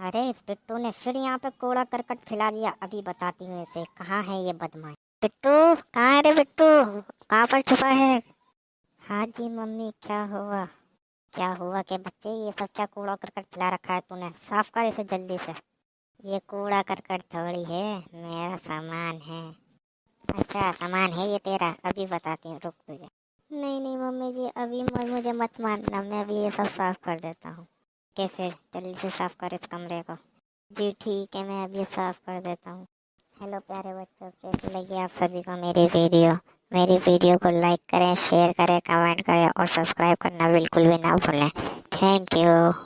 अरे, इस बिट्टू ने फिर यहाँ पे कूड़ा करकट फैला दिया। अभी बताती हूँ इसे। कहाँ है ये बदमाश? बिट्टू कहाँ है रे बिट्टू कहाँ पर छुपा है? हाँ जी, मम्मी, क्या हुआ? क्या हुआ के बच्चे? ये सब क्या कूड़ा करकट फैला रखा है तूने? साफ़ कर इसे जल्दी से। ये कूड़ा करकट थोड़ी है। मेरा सामान है। अच्छा सामान है ये तेरा। अभी बताती हूँ, रुक तुझे। नहीं नहीं, मम्मी जी, अभी मुझे मत मानना। मैं अभी ये सब साफ़ कर देता हूँ। के फिर जल्दी से साफ़ कर इस कमरे को। जी ठीक है, मैं अभी साफ़ कर देता हूँ। हेलो प्यारे बच्चों, कैसी लगी आप सभी को मेरी वीडियो? मेरी वीडियो को लाइक करें, शेयर करें, कमेंट करें और सब्सक्राइब करना बिल्कुल भी ना भूलें। Thank you.